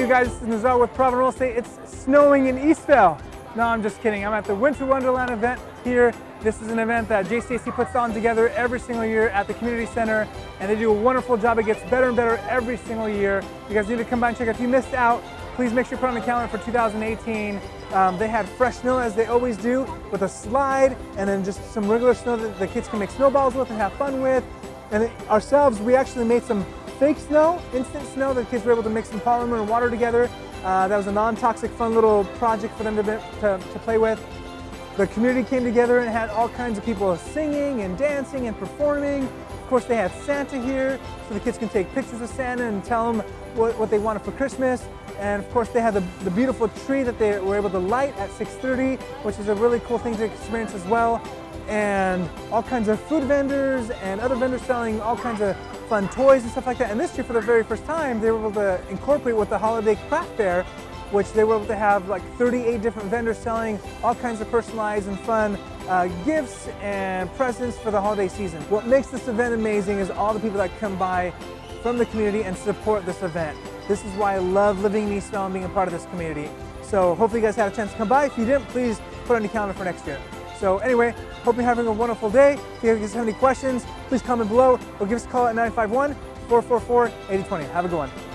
you guys? This is Nazar with Estate. It's snowing in Eastvale. No, I'm just kidding. I'm at the Winter Wonderland event here. This is an event that JCAC puts on together every single year at the community center, and they do a wonderful job. It gets better and better every single year. You guys need to come by and check it. If you missed out, please make sure you put on the calendar for 2018. Um, they had fresh snow as they always do with a slide and then just some regular snow that the kids can make snowballs with and have fun with. And ourselves, we actually made some fake snow, instant snow that kids were able to mix some polymer and water together. Uh, that was a non-toxic fun little project for them to, to, to play with. The community came together and had all kinds of people singing and dancing and performing. Of course, they had Santa here, so the kids can take pictures of Santa and tell them what, what they wanted for Christmas. And of course, they had the, the beautiful tree that they were able to light at 6.30, which is a really cool thing to experience as well and all kinds of food vendors and other vendors selling all kinds of fun toys and stuff like that. And this year, for the very first time, they were able to incorporate with the holiday craft fair, which they were able to have like 38 different vendors selling all kinds of personalized and fun uh, gifts and presents for the holiday season. What makes this event amazing is all the people that come by from the community and support this event. This is why I love living in Eastvale and being a part of this community. So hopefully you guys had a chance to come by. If you didn't, please put on your calendar for next year. So anyway, hope you're having a wonderful day. If you guys have any questions, please comment below or give us a call at 951 444 8020. Have a good one.